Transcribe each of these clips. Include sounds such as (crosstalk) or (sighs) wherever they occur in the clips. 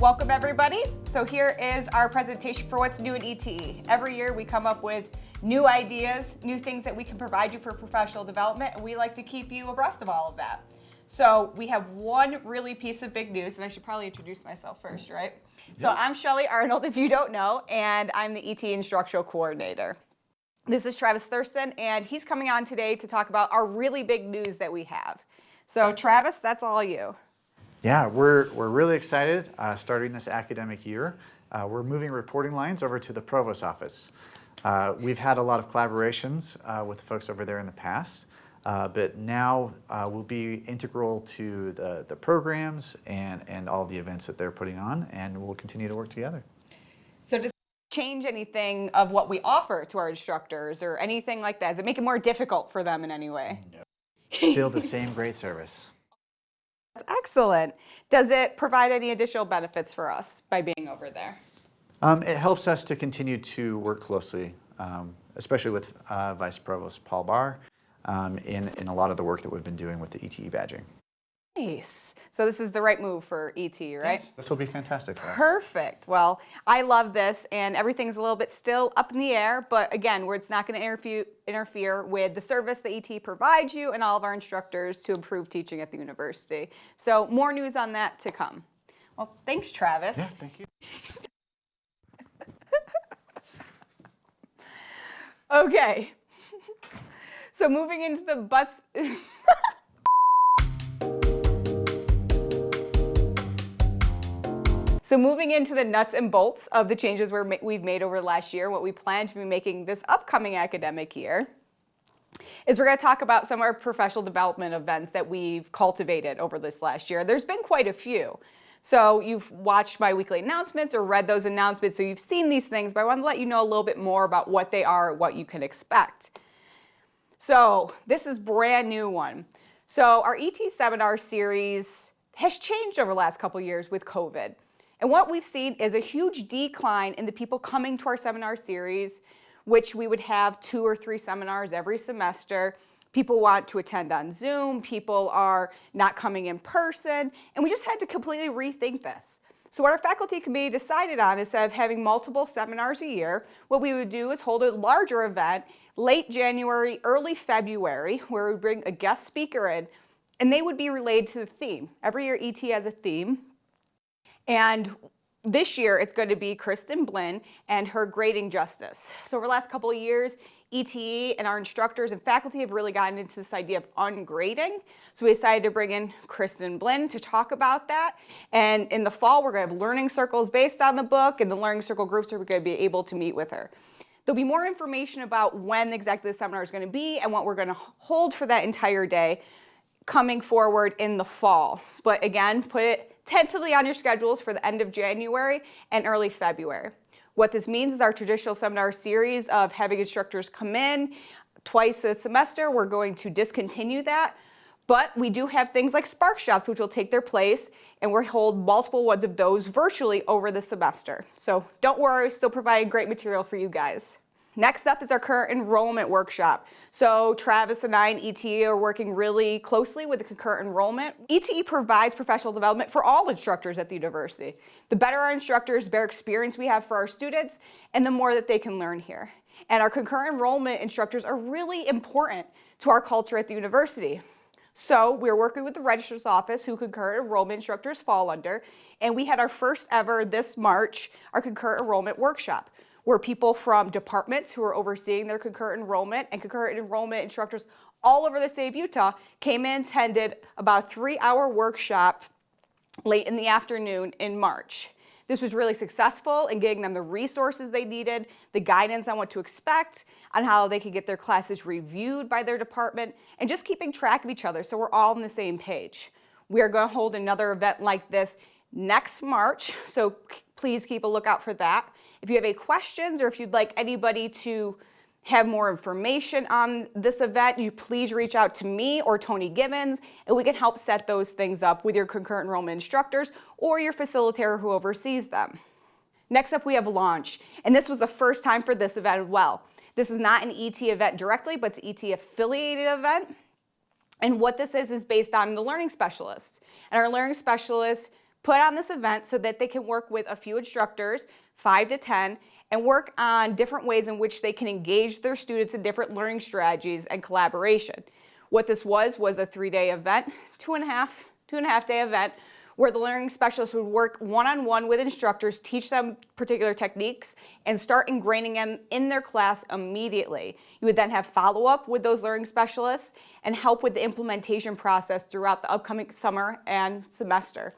Welcome everybody. So here is our presentation for what's new in ETE. Every year we come up with new ideas, new things that we can provide you for professional development, and we like to keep you abreast of all of that. So we have one really piece of big news, and I should probably introduce myself first, right? Yep. So I'm Shelly Arnold, if you don't know, and I'm the ET Instructional Coordinator. This is Travis Thurston, and he's coming on today to talk about our really big news that we have. So Travis, that's all you. Yeah, we're, we're really excited uh, starting this academic year. Uh, we're moving reporting lines over to the Provost office. Uh, we've had a lot of collaborations uh, with folks over there in the past, uh, but now uh, we'll be integral to the, the programs and, and all the events that they're putting on, and we'll continue to work together. So does change anything of what we offer to our instructors or anything like that? Does it make it more difficult for them in any way? No. Still the same great service. That's excellent. Does it provide any additional benefits for us by being over there? Um, it helps us to continue to work closely, um, especially with uh, Vice Provost Paul Barr, um, in, in a lot of the work that we've been doing with the ETE badging. Nice. So this is the right move for ET, right? Yes, this will be fantastic. Perfect. Well, I love this and everything's a little bit still up in the air, but again, where it's not going to interfere, interfere with the service that ET provides you and all of our instructors to improve teaching at the university. So more news on that to come. Well, thanks, Travis. Yeah, thank you. (laughs) okay. (laughs) So moving into the butts. (laughs) So moving into the nuts and bolts of the changes we have made over the last year, what we plan to be making this upcoming academic year, is we're going to talk about some of our professional development events that we've cultivated over this last year. There's been quite a few. So you've watched my weekly announcements or read those announcements, so you've seen these things, but I want to let you know a little bit more about what they are, what you can expect. So this is brand new one. So our ET seminar series has changed over the last couple years with COVID. And what we've seen is a huge decline in the people coming to our seminar series, which we would have two or three seminars every semester. People want to attend on Zoom, people are not coming in person, and we just had to completely rethink this. So what our faculty committee decided on instead of having multiple seminars a year, what we would do is hold a larger event late January, early February, where we bring a guest speaker in, and they would be related to the theme. Every year ET has a theme, and this year it's going to be Kristen Blinn and her grading justice. So over the last couple of years, ETE and our instructors and faculty have really gotten into this idea of ungrading. So we decided to bring in Kristen Blinn to talk about that. And in the fall, we're going to have learning circles based on the book and the learning circle groups are going to be able to meet with her. There'll be more information about when exactly the seminar is going to be and what we're going to hold for that entire day coming forward in the fall. But again, put it tentatively on your schedules for the end of January and early February. What this means is our traditional seminar series of having instructors come in twice a semester, we're going to discontinue that. But we do have things like Spark Shops, which will take their place, and we'll hold multiple ones of those virtually over the semester. So don't worry, still providing great material for you guys. Next up is our concurrent enrollment workshop. So Travis and I and ETE are working really closely with the concurrent enrollment. ETE provides professional development for all instructors at the university. The better our instructors, the better experience we have for our students, and the more that they can learn here. And our concurrent enrollment instructors are really important to our culture at the university. So we're working with the registrar's office who concurrent enrollment instructors fall under, and we had our first ever this March, our concurrent enrollment workshop where people from departments who are overseeing their concurrent enrollment and concurrent enrollment instructors all over the state of Utah came in, attended about three hour workshop late in the afternoon in March. This was really successful in getting them the resources they needed, the guidance on what to expect, on how they could get their classes reviewed by their department, and just keeping track of each other so we're all on the same page. We are going to hold another event like this next March, so please keep a lookout for that. If you have any questions or if you'd like anybody to have more information on this event, you please reach out to me or Tony Gibbons, and we can help set those things up with your concurrent enrollment instructors or your facilitator who oversees them. Next up, we have launch, and this was the first time for this event as well. This is not an ET event directly, but it's ET affiliated event. And what this is, is based on the learning specialists. And our learning specialists put on this event so that they can work with a few instructors, five to 10, and work on different ways in which they can engage their students in different learning strategies and collaboration. What this was, was a three-day event, two and a half, two and a half day event, where the learning specialist would work one-on-one -on -one with instructors, teach them particular techniques, and start ingraining them in their class immediately. You would then have follow-up with those learning specialists and help with the implementation process throughout the upcoming summer and semester.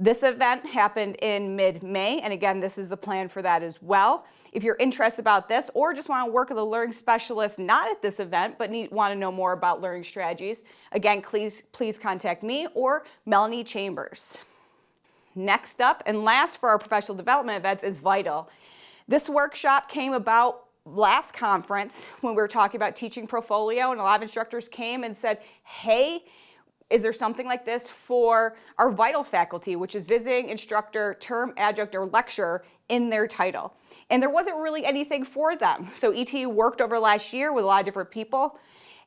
This event happened in mid-May, and again, this is the plan for that as well. If you're interested about this or just want to work with a learning specialist not at this event but need, want to know more about learning strategies, again, please, please contact me or Melanie Chambers. Next up and last for our professional development events is VITAL. This workshop came about last conference when we were talking about teaching portfolio and a lot of instructors came and said, hey, is there something like this for our vital faculty, which is visiting instructor, term adjunct, or lecturer in their title? And there wasn't really anything for them. So ET worked over last year with a lot of different people.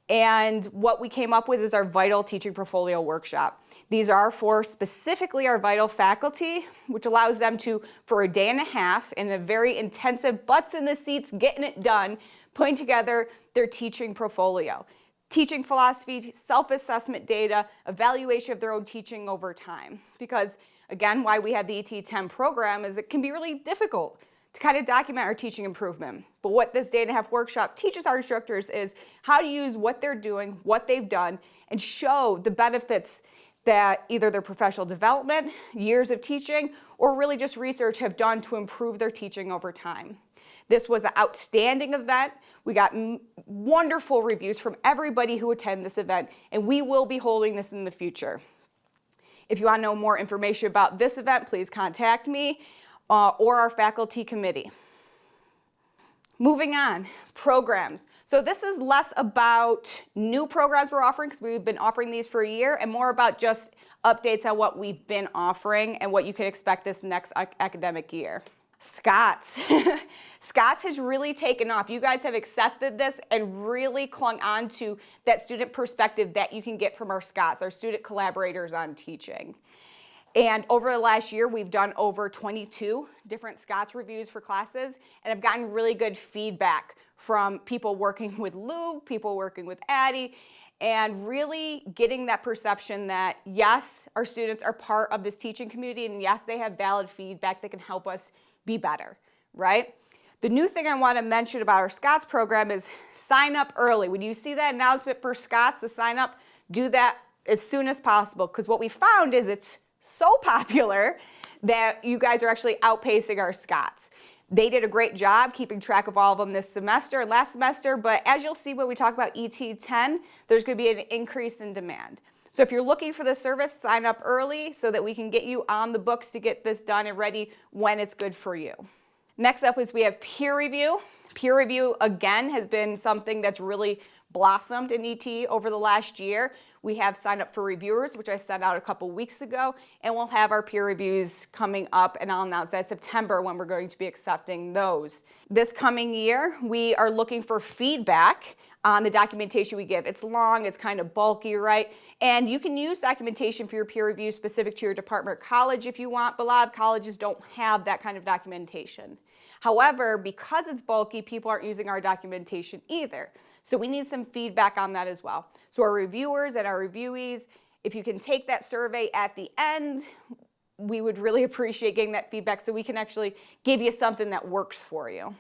And what we came up with is our Vital Teaching Portfolio Workshop. These are for specifically our Vital faculty, which allows them to, for a day and a half, in a very intensive butts in the seats, getting it done, putting together their teaching portfolio teaching philosophy, self-assessment data, evaluation of their own teaching over time. Because again, why we have the ET10 program is it can be really difficult to kind of document our teaching improvement. But what this day and half workshop teaches our instructors is how to use what they're doing, what they've done, and show the benefits that either their professional development, years of teaching, or really just research have done to improve their teaching over time. This was an outstanding event. We got wonderful reviews from everybody who attended this event, and we will be holding this in the future. If you want to know more information about this event, please contact me uh, or our faculty committee. Moving on, programs. So this is less about new programs we're offering because we've been offering these for a year and more about just updates on what we've been offering and what you can expect this next academic year. Scots. (laughs) Scots has really taken off. You guys have accepted this and really clung on to that student perspective that you can get from our Scots, our student collaborators on teaching. And over the last year, we've done over 22 different Scots reviews for classes and have gotten really good feedback from people working with Lou, people working with Addie, and really getting that perception that yes, our students are part of this teaching community and yes, they have valid feedback that can help us be better, right? The new thing I want to mention about our Scots program is sign up early. When you see that announcement for Scots to sign up, do that as soon as possible because what we found is it's so (laughs) popular that you guys are actually outpacing our Scots. They did a great job keeping track of all of them this semester and last semester, but as you'll see when we talk about ET10, there's going to be an increase in demand. So if you're looking for the service, sign up early so that we can get you on the books to get this done and ready when it's good for you. Next up is we have peer review. Peer review, again, has been something that's really blossomed in ET over the last year. We have signed up for reviewers, which I sent out a couple weeks ago, and we'll have our peer reviews coming up, and I'll announce that September when we're going to be accepting those. This coming year, we are looking for feedback on the documentation we give. It's long, it's kind of bulky, right? And you can use documentation for your peer review specific to your department or college if you want, but a lot of colleges don't have that kind of documentation. However, because it's bulky, people aren't using our documentation either. So we need some feedback on that as well. So our reviewers and our reviewees, if you can take that survey at the end, we would really (laughs) appreciate getting that feedback so we can actually give you something that works for you.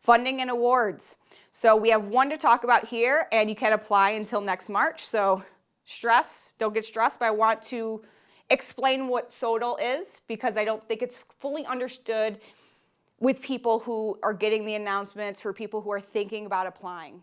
Funding and awards. So we have one to talk about here and you can apply until next March. So stress, don't get stressed, but I want to explain what SOTL is because I don't think it's fully understood with people who are getting the announcements for people who are thinking about applying.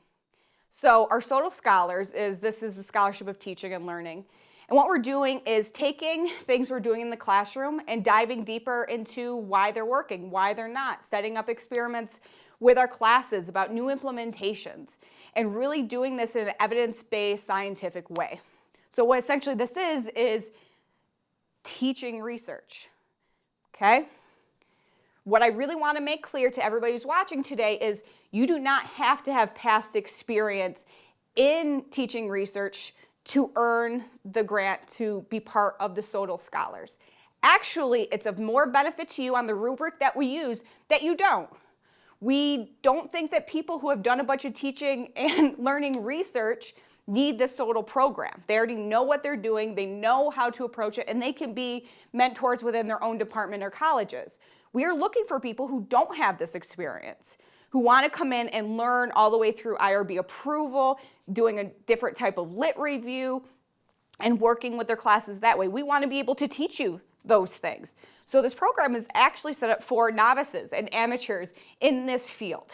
So our SOTL Scholars is, this is the Scholarship of Teaching and Learning. And what we're doing is taking (laughs) things we're doing in the classroom and diving deeper into why they're working, why they're not, setting up experiments with our classes about new implementations, and really doing this in an evidence-based scientific way. So what essentially this is, is teaching research, okay? What I really wanna make clear to everybody who's watching today is you do not have to have past experience in teaching research to earn the grant to be part of the SOTL Scholars. Actually, it's of more benefit to you on the rubric that we use that you don't. We don't think that people who have done a bunch of teaching (laughs) and learning research need the SOTL program. They already know what they're doing, they know how to approach it, and they can be mentors within their own department or colleges. We are looking for people who don't have this experience, who want to come in and learn all the way through IRB approval, doing a different type of lit review, and working with their classes that way. We want to be able to teach you those things. So this program is actually set up for novices and amateurs in this field,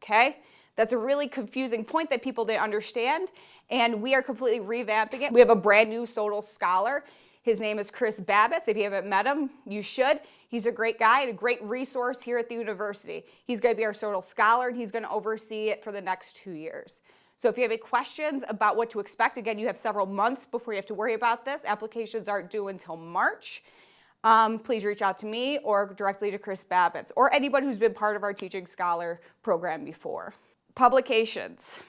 okay? That's a really confusing point that people didn't understand, and we are completely revamping it. We have a brand new SOTL scholar. His name is Chris Babits. If you haven't met him, you should. He's a great guy and a great resource here at the university. He's going to be our SOTL scholar, and he's going to oversee it for the next two years. So if you have any questions about what to expect, again, you have several months before you have to worry about this. Applications aren't due until March. Um, please reach out to me or directly to Chris Babits or anybody who's been part of our Teaching Scholar program before. Publications.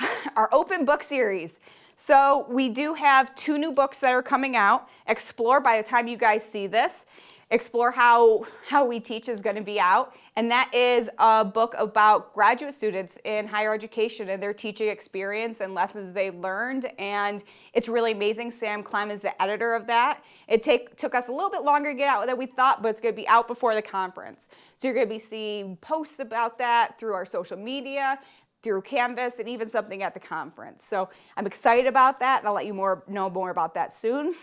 (laughs) our open book series. So we do have two new books that are coming out. Explore, by the time you guys see this, Explore How, How We Teach is going to be out. And that is a book about graduate students in higher education and their teaching experience and lessons they learned. And it's really amazing. Sam Clem is the editor of that. It take, took us a little bit longer to get out than we thought, but it's going to be out before the conference. So you're going to be seeing posts about that through our social media through Canvas and even something at the conference. So I'm excited about that and I'll let you more know more about that soon.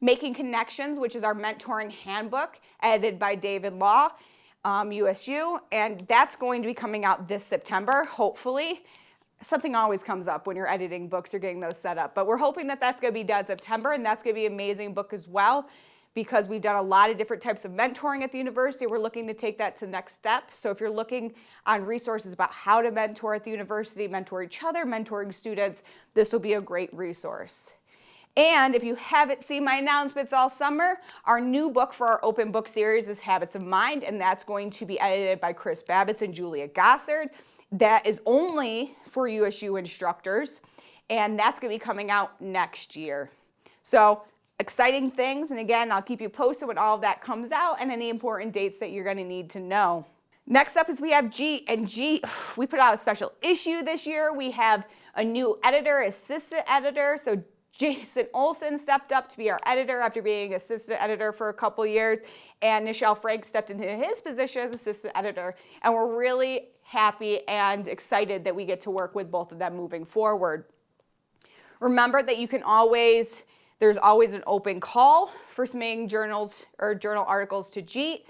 Making Connections, which is our mentoring handbook, edited by David Law, um, USU, and that's going to be coming out this September, hopefully. Something always comes up when you're editing books or getting those set up, but we're hoping that that's going to be done September, and that's going to be an amazing book as well because we've done a lot of different types of mentoring at the university. We're looking to take that to the next step. So if you're looking on resources about how to mentor at the university, mentor each other, mentoring students, this will be a great resource. And if you haven't seen my announcements all summer, our new book for our open book series is Habits of Mind, and that's going to be edited by Chris Babits and Julia Gossard. That is only for USU instructors, and that's going to be coming out next year. So exciting things, and again, I'll keep you posted when all of that comes out and any important dates that you're going to need to know. Next up is we have G, and G, (sighs) we put out a special issue this year. We have a new editor, assistant editor, so Jason Olson stepped up to be our editor after being assistant editor for a couple years, and Nichelle Frank stepped into his position as assistant editor. And we're really happy and excited that we get to work with both of them moving forward. Remember that you can always, there's always an open call for submitting journals or journal articles to JEET,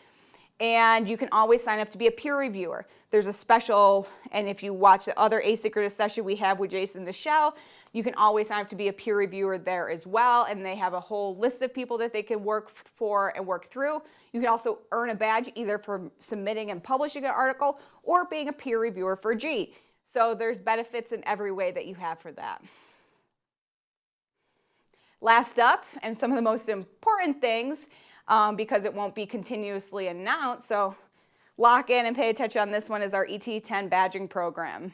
and you can always sign up to be a peer reviewer. There's a special, and if you watch the other asynchronous session we have with Jason Nichelle, you can always sign up to be a peer reviewer there as well, and they have a whole list of people that they can work for and work through. You can also earn a badge either for submitting and publishing an article or being a peer reviewer for G. So there's benefits in every way that you have for that. Last up, and some of the most important things, um, because it won't be continuously announced, so lock in and pay attention on this one is our ET10 badging program.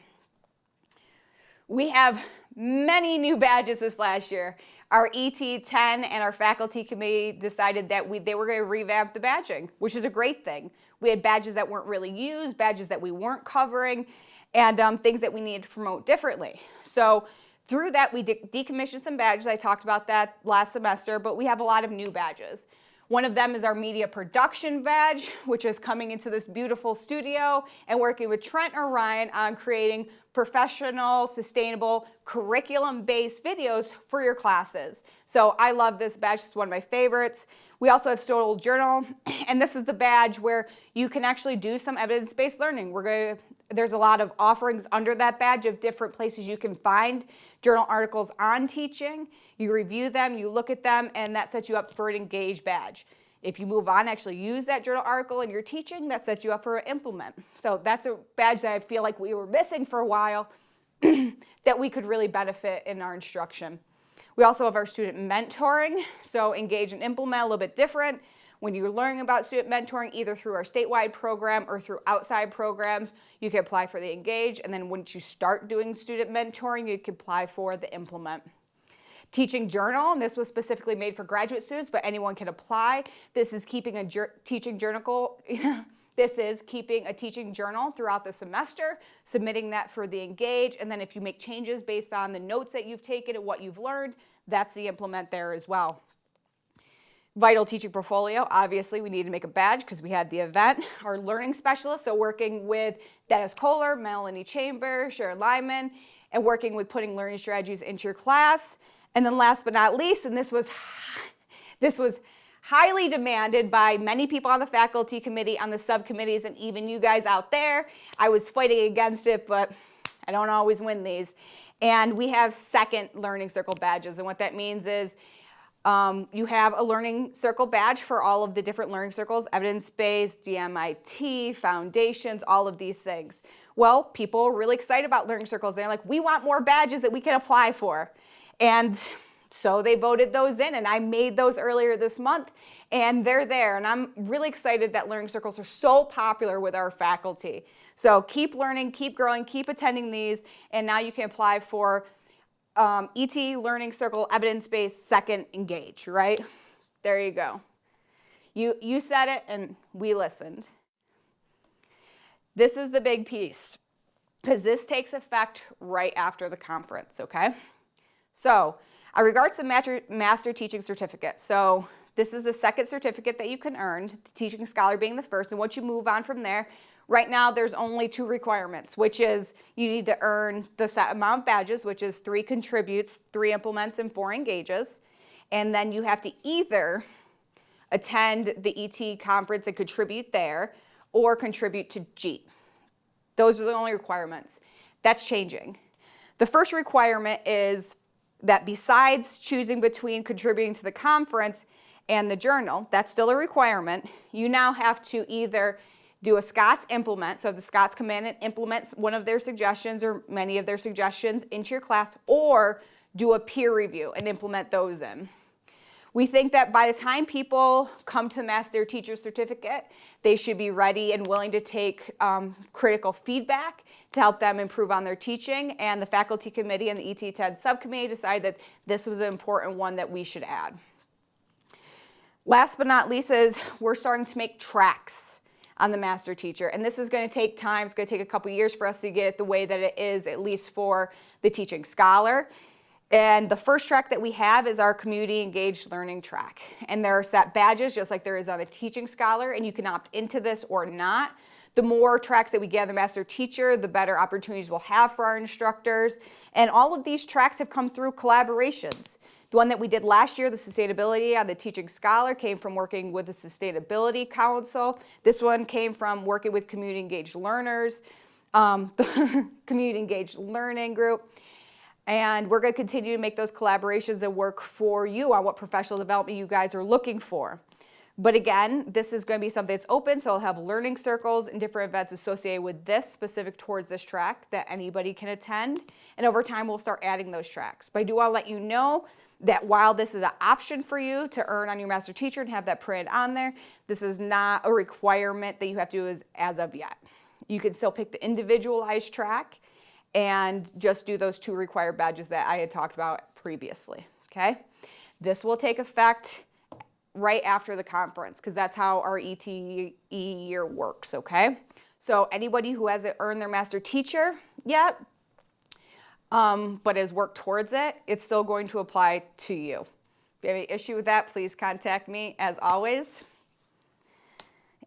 We have many new badges this last year. Our ET10 and our faculty committee decided that we, they were going to revamp the badging, which is a great thing. We had badges that weren't really used, badges that we weren't covering, and um, things that we needed to promote differently. So through that, we de decommissioned some badges. I talked about that last semester, but we have a lot of new badges. One of them is our media production badge, (laughs) which is coming into this beautiful studio and working with Trent Orion on creating professional, sustainable, curriculum-based videos for your classes. So I love this badge, it's one of my favorites. We also have SOTL Journal, (clears throat) and this is the badge where you can actually do some evidence-based learning. We're going to, there's a lot of offerings under that badge of different places you can find journal articles on teaching. You review them, you look at them, and that sets you up for an engage badge. If you move on, actually use that journal article in your teaching, that sets you up for an implement. So that's a badge that I feel like we were missing for a while (clears throat) that we could really benefit in our instruction. We also have our student mentoring, so engage and implement a little bit different. When you're learning about student mentoring, either through our statewide program or through outside programs, you can apply for the Engage. And then once you start doing student mentoring, you can apply for the Implement. Teaching journal, and this was specifically made for graduate students, but anyone can apply. This is keeping a teaching journal. (laughs) this is keeping a teaching journal throughout the semester, submitting that for the Engage, and then if you make changes based on the notes that you've taken and what you've learned, that's the implement there as well. Vital teaching portfolio, obviously we needed to make a badge because we had the event. (laughs) Our learning specialist, so working with Dennis Kohler, Melanie Chamber, Sharon Lyman, and working with putting learning strategies into your class. And then last but not least, and this was, (laughs) this was highly demanded by many people on the faculty committee, on the subcommittees, and even you guys out there. I was fighting against it, but I don't always win these. And we have second learning circle badges. And what that means is um, you have a learning circle badge for all of the different learning circles, evidence-based, DMIT, foundations, all of these things. Well, people are really excited about learning circles. They're like, we want more badges that we can apply for. And so they voted those in and I made those earlier this month and they're there. And I'm really excited that learning circles are so popular with our faculty. So keep learning, keep growing, keep attending these. And now you can apply for um, ET Learning Circle Evidence-Based Second Engage, right? There you go. You, you said it and we listened. This is the big piece because this takes effect right after the conference, okay? So, in regards to master, master teaching certificate, so this is the second certificate that you can earn, the teaching scholar being the first, and once you move on from there, right now there's only two requirements, which is you need to earn the set amount of badges, which is three contributes, three implements, and four engages, and then you have to either attend the ET conference and contribute there, or contribute to JEET. Those are the only requirements. That's changing. The first requirement is that besides choosing between contributing to the conference and the journal, that's still a requirement, you now have to either do a SCOTS implement, so the SCOTS command and implements one of their suggestions or many of their suggestions into your class, or do a peer review and implement those in. We think that by the time people come to Master Teacher Certificate, they should be ready and willing to take um, critical feedback to help them improve on their teaching. And the faculty committee and the ET TED subcommittee decided that this was an important one that we should add. Last but not least is we're starting to make tracks on the master teacher. And this is going to take time. It's going to take a couple years for us to get it the way that it is, at least for the teaching scholar. And the first track that we have is our community engaged learning track. And there are set badges just like there is on the teaching scholar and you can opt into this or not. The more tracks that we get on the master teacher, the better opportunities we'll have for our instructors. And all of these tracks have come through collaborations. The one that we did last year, the sustainability on the teaching scholar, came from working with the Sustainability Council. This one came from working with community engaged learners, um, (laughs) the community engaged learning group. And we're going to continue to make those collaborations and work for you on what professional development you guys are looking for. But again, this is going to be something that's open, so I'll have learning circles and different events associated with this, specific towards this track that anybody can attend. And over time, we'll start adding those tracks. But I do want to let you know that while this is an option for you to earn on your master teacher and have that printed on there, this is not a requirement that you have to do as, as of yet. You can still pick the individualized track and just do those two required badges that I had talked about previously, okay? This will take effect right after the conference because that's how our ETE year works, okay? So anybody who hasn't earned their master teacher yet, um, but has worked towards it, it's still going to apply to you. If you have any issue with that, please contact me as always.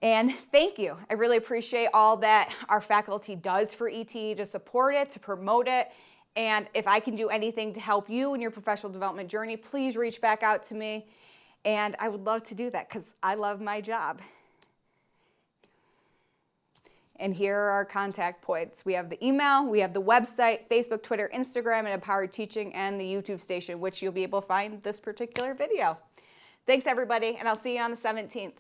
And thank you. I really appreciate all that our faculty does for ETE to support it, to promote it. And if I can do anything to help you in your professional development journey, please reach back out to me. And I would love to do that because I love my job. And here are our contact points. We have the email, we have the website, Facebook, Twitter, Instagram, and Empowered Teaching, and the YouTube station, which you'll be able to find this particular video. Thanks, everybody, and I'll see you on the 17th.